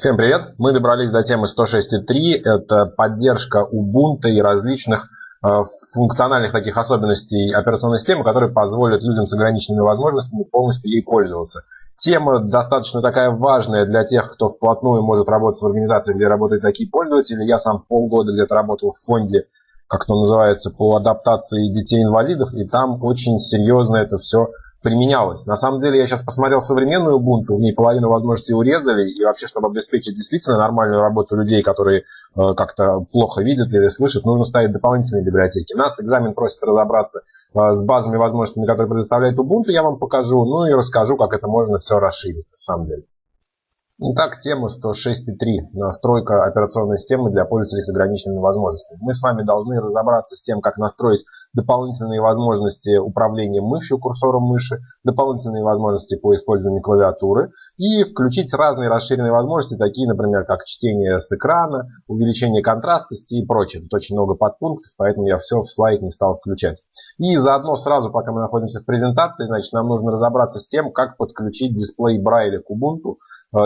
Всем привет! Мы добрались до темы 106.3. Это поддержка Ubuntu и различных э, функциональных таких особенностей операционной системы, которые позволят людям с ограниченными возможностями полностью ей пользоваться. Тема достаточно такая важная для тех, кто вплотную может работать в организации, где работают такие пользователи. Я сам полгода где-то работал в фонде, как то называется, по адаптации детей-инвалидов, и там очень серьезно это все применялось. На самом деле, я сейчас посмотрел современную Ubuntu, в ней половину возможностей урезали, и вообще, чтобы обеспечить действительно нормальную работу людей, которые э, как-то плохо видят или слышат, нужно ставить дополнительные библиотеки. Нас экзамен просит разобраться э, с базовыми возможностями, которые предоставляет Ubuntu, я вам покажу, ну и расскажу, как это можно все расширить, на самом деле. Итак, тема 106.3. Настройка операционной системы для пользователей с ограниченными возможностями. Мы с вами должны разобраться с тем, как настроить дополнительные возможности управления мышью, курсором мыши, дополнительные возможности по использованию клавиатуры и включить разные расширенные возможности, такие, например, как чтение с экрана, увеличение контрастности и прочее. Тут очень много подпунктов, поэтому я все в слайд не стал включать. И заодно сразу, пока мы находимся в презентации, значит, нам нужно разобраться с тем, как подключить дисплей Брайля к Ubuntu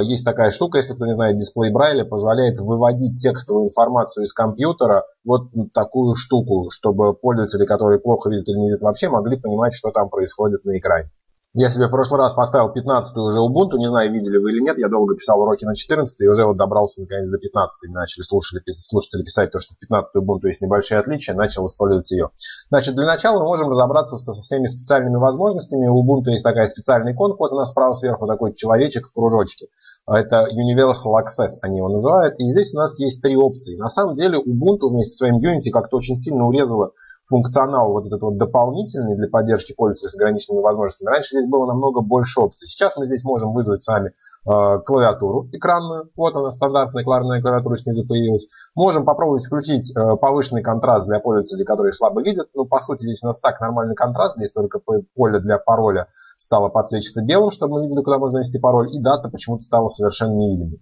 есть такая штука, если кто не знает, дисплей Брайля позволяет выводить текстовую информацию из компьютера вот такую штуку, чтобы пользователи, которые плохо видят или не видят вообще, могли понимать, что там происходит на экране. Я себе в прошлый раз поставил 15 уже Ubuntu, не знаю, видели вы или нет, я долго писал уроки на 14 и уже вот добрался наконец до 15 начали слушатели, слушатели писать то, что в 15 Ubuntu есть небольшие отличия, начал использовать ее. Значит, для начала мы можем разобраться со всеми специальными возможностями. У Ubuntu есть такая специальная иконка, вот у нас справа сверху такой человечек в кружочке. Это Universal Access, они его называют. И здесь у нас есть три опции. На самом деле Ubuntu вместе со своим Unity как-то очень сильно урезала функционал вот этот вот дополнительный для поддержки пользователя с ограниченными возможностями. Раньше здесь было намного больше опций. Сейчас мы здесь можем вызвать с вами э, клавиатуру экранную. Вот она, стандартная клавиатурная клавиатура снизу появилась. Можем попробовать включить э, повышенный контраст для пользователей, которые слабо видят. Ну, по сути, здесь у нас так нормальный контраст. Здесь только поле для пароля стало подсвечиваться белым, чтобы мы видели, куда можно ввести пароль. И дата почему-то стала совершенно невидимой.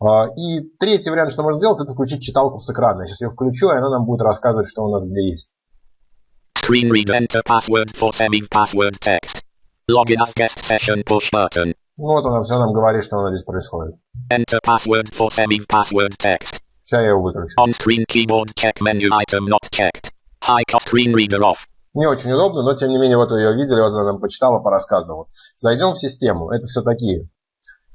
А, и третий вариант, что можно сделать, это включить читалку с экрана. Я сейчас ее включу, и она нам будет рассказывать, что у нас где есть. Screen read enter password for saving password text. Login as guest session push button. Вот она все нам говорит, что у нас здесь происходит. Enter password for saving password text. Сейчас я его выключу. On screen keyboard check menu item not checked. High screen reader off. Не очень удобно, но тем не менее, вот вы ее видели, вот она нам почитала, порассказывала. Зайдем в систему. Это все такие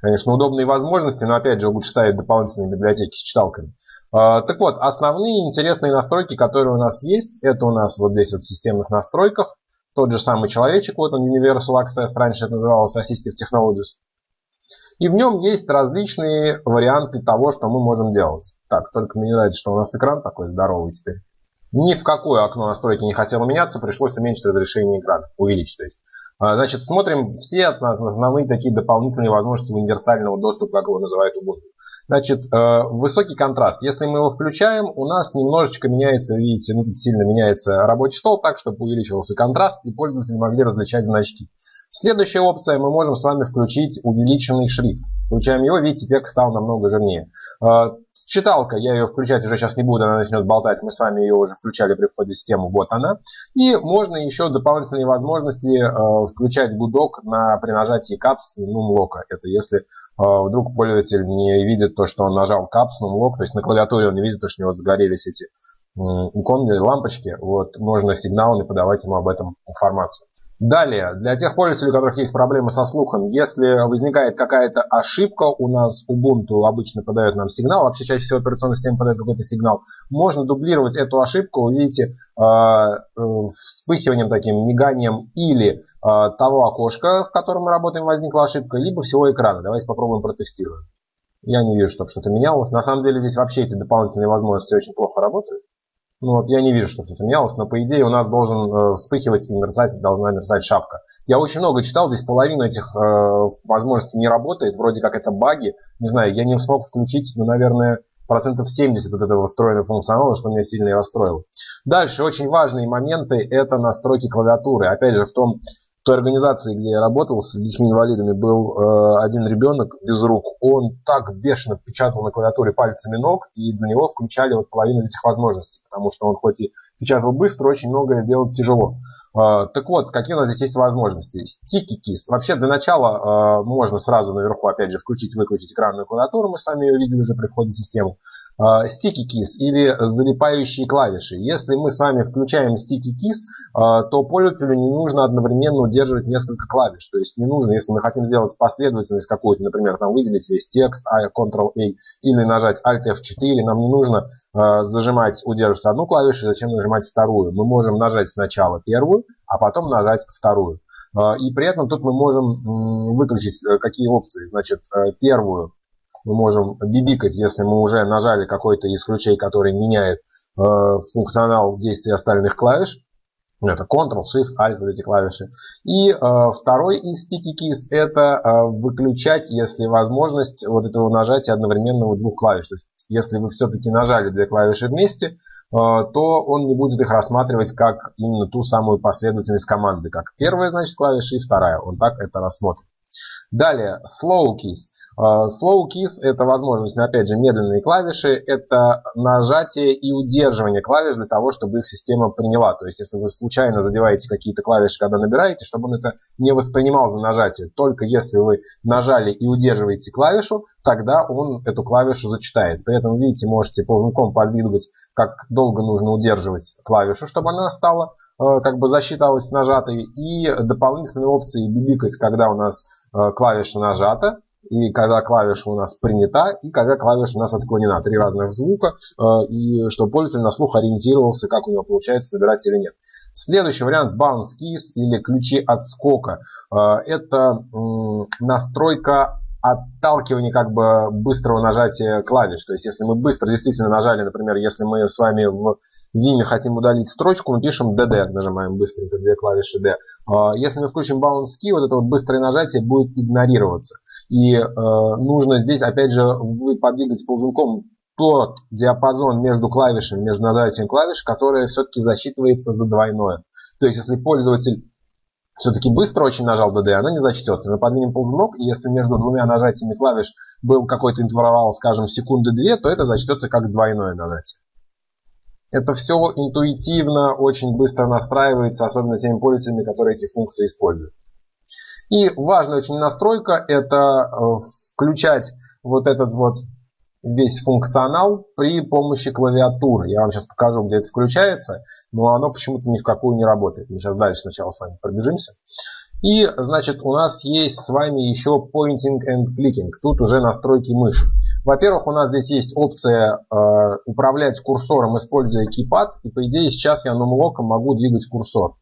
Конечно, удобные возможности, но опять же лучше ставить дополнительные библиотеки с читалками. А, так вот, основные интересные настройки, которые у нас есть, это у нас вот здесь вот в системных настройках. Тот же самый человечек, вот он Universal Access, раньше это называлось Assistive Technologies. И в нем есть различные варианты того, что мы можем делать. Так, только мне нравится, что у нас экран такой здоровый теперь. Ни в какое окно настройки не хотело меняться, пришлось уменьшить разрешение экрана, увеличить то есть. А, значит, смотрим все основные такие дополнительные возможности универсального доступа, как его называют Ubuntu. Значит, э, высокий контраст. Если мы его включаем, у нас немножечко меняется, видите, ну сильно меняется рабочий стол так, чтобы увеличивался контраст и пользователи могли различать значки. Следующая опция, мы можем с вами включить увеличенный шрифт. Включаем его, видите, текст стал намного жирнее. А, читалка, я ее включать уже сейчас не буду, она начнет болтать. Мы с вами ее уже включали при входе в систему, вот она. И можно еще дополнительные возможности а, включать гудок на, при нажатии капс и нумлока. Это если вдруг пользователь не видит то, что он нажал капс, нумлок, то есть на клавиатуре он не видит то, что у него загорелись эти иконные лампочки, вот, можно сигналами подавать ему об этом информацию. Далее, для тех пользователей, у которых есть проблемы со слухом, если возникает какая-то ошибка, у нас Ubuntu обычно подает нам сигнал, вообще чаще всего операционная система подает какой-то сигнал, можно дублировать эту ошибку, увидите, а, э, вспыхиванием таким, миганием или а, того окошка, в котором мы работаем, возникла ошибка, либо всего экрана. Давайте попробуем протестируем. Я не вижу, чтобы что-то менялось. На самом деле здесь вообще эти дополнительные возможности очень плохо работают. Ну вот я не вижу, что что-то менялось, но по идее у нас должен э, вспыхивать и мерцать, должна мерцать шапка. Я очень много читал, здесь половина этих э, возможностей не работает, вроде как это баги. Не знаю, я не смог включить, ну, наверное, процентов 70 от этого встроенного функционала, что меня сильно и расстроило. Дальше, очень важные моменты, это настройки клавиатуры. Опять же, в том в той организации, где я работал с детьми-инвалидами, был э, один ребенок без рук. Он так бешено печатал на клавиатуре пальцами ног, и для него включали вот половину этих возможностей, потому что он хоть и печатал быстро, очень многое сделать тяжело. А, так вот, какие у нас здесь есть возможности? Sticky Keys. Вообще, для начала а, можно сразу наверху, опять же, включить-выключить экранную клавиатуру. Мы с вами ее видели уже при входе в систему. Sticky Keys или залипающие клавиши. Если мы с вами включаем Sticky Keys, то пользователю не нужно одновременно удерживать несколько клавиш. То есть не нужно, если мы хотим сделать последовательность какую-то, например, там выделить весь текст, Ctrl-A, или нажать Alt-F4, нам не нужно зажимать, удерживать одну клавишу, зачем нажимать вторую. Мы можем нажать сначала первую, а потом нажать вторую. И при этом тут мы можем выключить э, какие опции. Значит, э, первую мы можем бибикать, если мы уже нажали какой-то из ключей, который меняет э, функционал действия остальных клавиш. Это Ctrl, Shift, Alt, вот эти клавиши. И э, второй из Sticky Keys это э, выключать, если возможность вот этого нажатия одновременно у двух клавиш. То есть, если вы все-таки нажали две клавиши вместе, э, то он не будет их рассматривать как именно ту самую последовательность команды, как первая, значит, клавиша и вторая. Он так это рассмотрит. Далее, Slow Keys. А, slow keys это возможность, но опять же медленные клавиши, это нажатие и удерживание клавиш для того, чтобы их система приняла. То есть если вы случайно задеваете какие-то клавиши, когда набираете, чтобы он это не воспринимал за нажатие. Только если вы нажали и удерживаете клавишу, тогда он эту клавишу зачитает. При этом, видите, можете ползунком подвигать, как долго нужно удерживать клавишу, чтобы она стала э, как бы засчиталась нажатой. И дополнительные опции бибикать, когда у нас э, клавиша нажата, и когда клавиша у нас принята, и когда клавиша у нас отклонена. Три разных звука, э, и чтобы пользователь на слух ориентировался, как у него получается набирать или нет. Следующий вариант bounce keys или ключи отскока. Э, это настройка отталкивания как бы быстрого нажатия клавиш. То есть если мы быстро действительно нажали, например, если мы с вами в Vim хотим удалить строчку, мы пишем DD, нажимаем быстренько две клавиши D. А, если мы включим bounce key, вот это вот быстрое нажатие будет игнорироваться. И э, нужно здесь, опять же, вы подвигать ползунком тот диапазон между клавишами, между нажатием клавиш, который все-таки засчитывается за двойное. То есть, если пользователь все-таки быстро очень нажал DD, она не зачтется. Мы подвинем ползунок, и если между двумя нажатиями клавиш был какой-то интервал, скажем, секунды две, то это зачтется как двойное нажатие. Это все интуитивно, очень быстро настраивается, особенно теми пользователями, которые эти функции используют. И важная очень настройка – это э, включать вот этот вот весь функционал при помощи клавиатуры. Я вам сейчас покажу, где это включается, но оно почему-то ни в какую не работает. Мы сейчас дальше сначала с вами пробежимся. И, значит, у нас есть с вами еще Pointing and Clicking. Тут уже настройки мыши. Во-первых, у нас здесь есть опция э, управлять курсором, используя кипад. И, по идее, сейчас я нумлоком могу двигать курсор.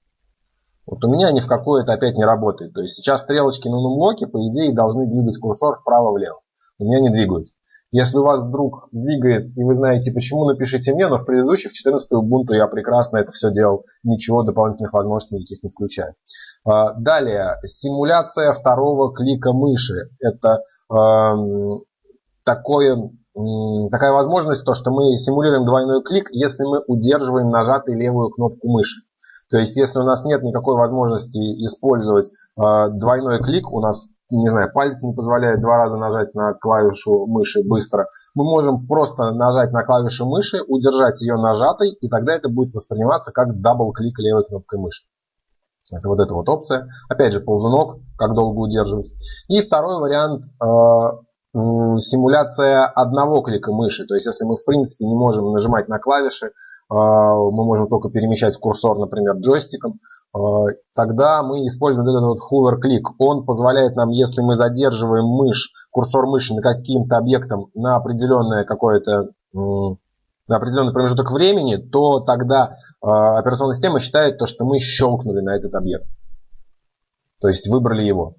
Вот у меня ни в какое это опять не работает. То есть сейчас стрелочки на нумлоке, по идее, должны двигать курсор вправо-влево. У меня не двигают. Если у вас вдруг двигает, и вы знаете почему, напишите мне, но в предыдущих 14 Ubuntu я прекрасно это все делал, ничего дополнительных возможностей никаких не включая. А, далее, симуляция второго клика мыши. Это э, такое, такая возможность, то, что мы симулируем двойной клик, если мы удерживаем нажатой левую кнопку мыши. То есть, если у нас нет никакой возможности использовать э, двойной клик, у нас не знаю, палец не позволяет два раза нажать на клавишу мыши быстро, мы можем просто нажать на клавишу мыши, удержать ее нажатой, и тогда это будет восприниматься как double click левой кнопкой мыши. Это вот эта вот опция. Опять же, ползунок, как долго удерживать. И второй вариант э, симуляция одного клика мыши. То есть, если мы в принципе не можем нажимать на клавиши, мы можем только перемещать курсор, например, джойстиком, Э, тогда мы используем этот вот hover click. Он позволяет нам, если мы задерживаем мышь, курсор мыши на каким-то объектом на определенное какое-то на определенный промежуток времени, то тогда э, операционная система считает то, что мы щелкнули на этот объект. То есть выбрали его.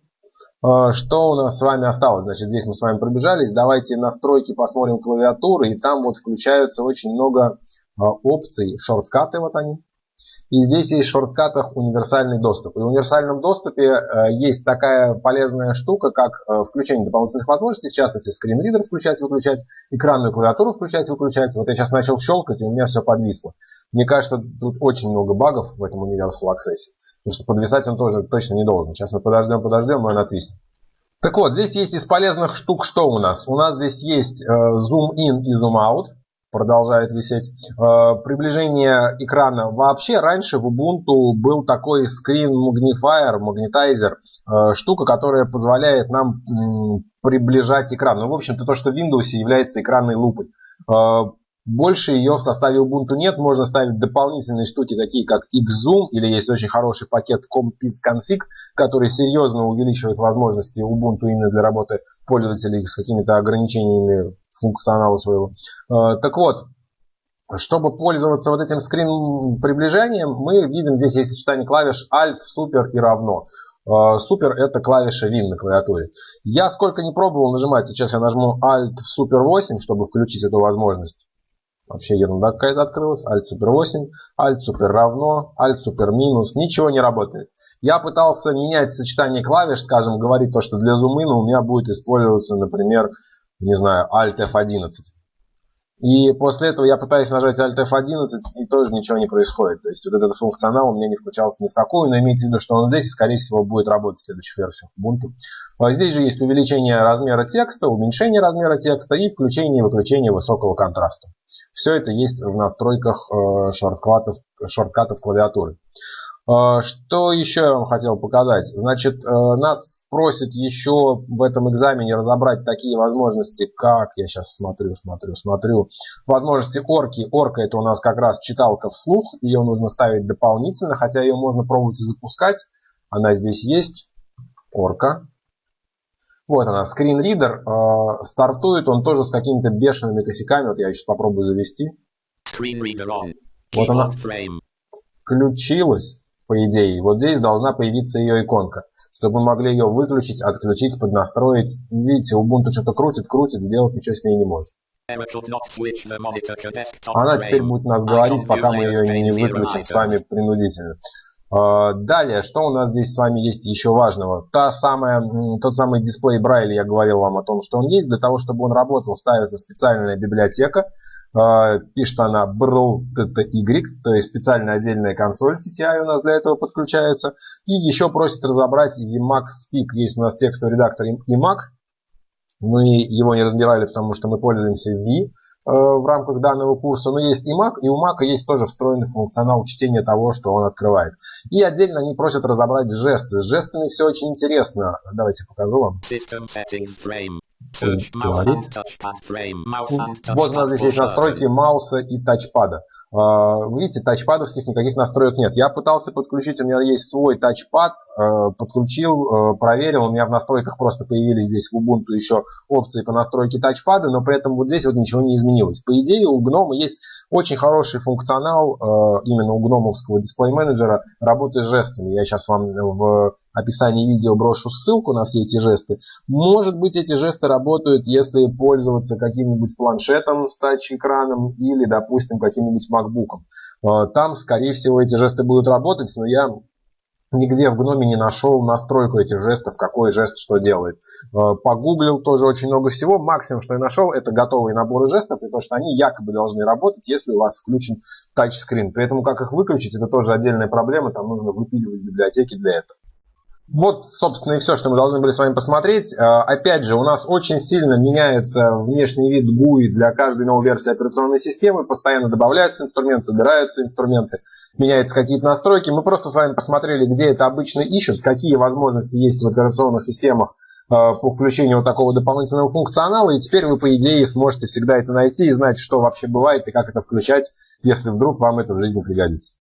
Что у нас с вами осталось? Значит, здесь мы с вами пробежались. Давайте настройки посмотрим клавиатуры. И там вот включаются очень много опций. Шорткаты вот они. И здесь есть в шорткатах универсальный доступ. И в универсальном доступе э, есть такая полезная штука, как э, включение дополнительных возможностей, в частности, скринридер включать-выключать, экранную клавиатуру включать-выключать. Вот я сейчас начал щелкать, и у меня все подвисло. Мне кажется, тут очень много багов в этом Universal Access. Потому что подвисать он тоже точно не должен. Сейчас мы подождем, подождем, и он отвиснет. Так вот, здесь есть из полезных штук что у нас? У нас здесь есть э, zoom in и zoom out. Продолжает висеть. Э, приближение экрана. Вообще раньше в Ubuntu был такой screen magnifier, магнитайзер, э, штука, которая позволяет нам приближать экран. Ну, в общем-то, то, что в Windows является экранной лупой. Э, больше ее в составе Ubuntu нет. Можно ставить дополнительные штуки, такие как Xzoom, или есть очень хороший пакет CompizConfig, который серьезно увеличивает возможности Ubuntu именно для работы пользователей с какими-то ограничениями функционала своего. Э, так вот, чтобы пользоваться вот этим скрин приближением, мы видим здесь есть сочетание клавиш Alt, Super и равно. Э, Super это клавиша Win на клавиатуре. Я сколько не пробовал нажимать, сейчас я нажму Alt Super 8, чтобы включить эту возможность. Вообще ерунда какая-то открылась. Alt Super 8, Alt Super равно, Alt Super минус. Ничего не работает. Я пытался менять сочетание клавиш, скажем, говорить то, что для зумына у меня будет использоваться, например, не знаю, Alt F11. И после этого я пытаюсь нажать Alt F11, и тоже ничего не происходит. То есть вот этот функционал у меня не включался ни в какую, но имейте в виду, что он здесь и, скорее всего, будет работать в следующих версиях Ubuntu. А здесь же есть увеличение размера текста, уменьшение размера текста и включение и выключение высокого контраста. Все это есть в настройках э, шорткатов, шорткатов клавиатуры. Э, что еще я вам хотел показать? Значит, э, нас просят еще в этом экзамене разобрать такие возможности, как, я сейчас смотрю, смотрю, смотрю, возможности орки. Орка это у нас как раз читалка вслух, ее нужно ставить дополнительно, хотя ее можно пробовать и запускать. Она здесь есть, орка. Вот она, скринридер. Э, стартует он тоже с какими-то бешеными косяками. Вот я сейчас попробую завести. Вот она включилась по идее. Вот здесь должна появиться ее иконка, чтобы мы могли ее выключить, отключить, поднастроить. Видите, Ubuntu что-то крутит, крутит, сделать ничего с ней не может. Она теперь будет нас говорить, пока мы ее не выключим с вами принудительно. А, далее, что у нас здесь с вами есть еще важного? Та самая, тот самый дисплей Брайля, я говорил вам о том, что он есть. Для того, чтобы он работал, ставится специальная библиотека, пишет она BRL-TTY, то есть специальная отдельная консоль TTI у нас для этого подключается. И еще просит разобрать Emacs Speak. Есть у нас текстовый редактор Emacs. Мы его не разбирали, потому что мы пользуемся V Э, в рамках данного курса, но есть и Mac, и у Mac есть тоже встроенный функционал чтения того, что он открывает. И отдельно они просят разобрать жесты. С жестами все очень интересно. Давайте покажу вам. Вот у нас здесь есть настройки мауса и тачпада. А, вы видите, тачпадовских никаких настроек нет. Я пытался подключить, у меня есть свой тачпад, подключил, проверил, у меня в настройках просто появились здесь в Ubuntu еще опции по настройке тачпада, но при этом вот здесь вот ничего не изменилось. По идее у GNOME есть очень хороший функционал именно у гномовского дисплей-менеджера работы с жестами. Я сейчас вам в описании видео брошу ссылку на все эти жесты. Может быть эти жесты работают, если пользоваться каким-нибудь планшетом с тач-экраном или, допустим, каким-нибудь макбуком. Э, там, скорее всего, эти жесты будут работать, но я Нигде в гноме не нашел настройку этих жестов, какой жест что делает. Э, погуглил тоже очень много всего. Максимум, что я нашел, это готовые наборы жестов, и то, что они якобы должны работать, если у вас включен тачскрин. При этом, как их выключить, это тоже отдельная проблема, там нужно выпиливать библиотеки для этого. Вот, собственно, и все, что мы должны были с вами посмотреть. А, опять же, у нас очень сильно меняется внешний вид GUI для каждой новой версии операционной системы. Постоянно добавляются инструменты, убираются инструменты, меняются какие-то настройки. Мы просто с вами посмотрели, где это обычно ищут, какие возможности есть в операционных системах а, по включению вот такого дополнительного функционала. И теперь вы, по идее, сможете всегда это найти и знать, что вообще бывает и как это включать, если вдруг вам это в жизни пригодится.